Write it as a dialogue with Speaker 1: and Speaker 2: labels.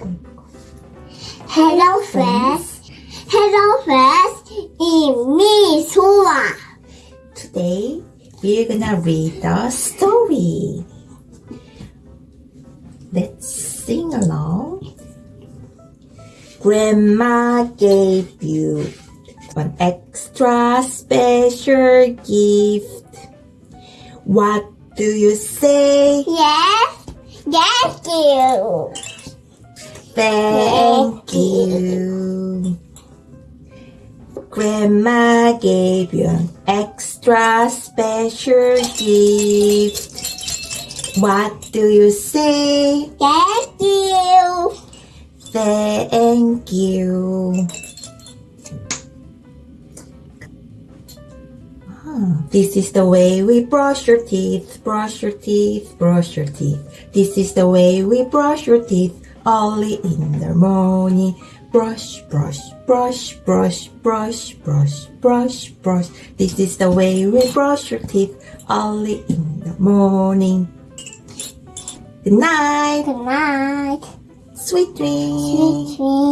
Speaker 1: Hello friends, hello friends, it's me Sora.
Speaker 2: Today we're gonna read the story. Let's sing along. Grandma gave you an extra special gift. What do you say?
Speaker 1: Yes, yes you.
Speaker 2: Thank you. Grandma gave you an extra special gift. What do you say?
Speaker 1: Thank you.
Speaker 2: Thank you. Ah, This is the way we brush your teeth, brush your teeth, brush your teeth. This is the way we brush your teeth early in the morning. Brush, brush, brush, brush, brush, brush, brush, brush. This is the way we brush your teeth early in the morning. Good night.
Speaker 1: Good night.
Speaker 2: Sweet dreams.
Speaker 1: Sweet dreams.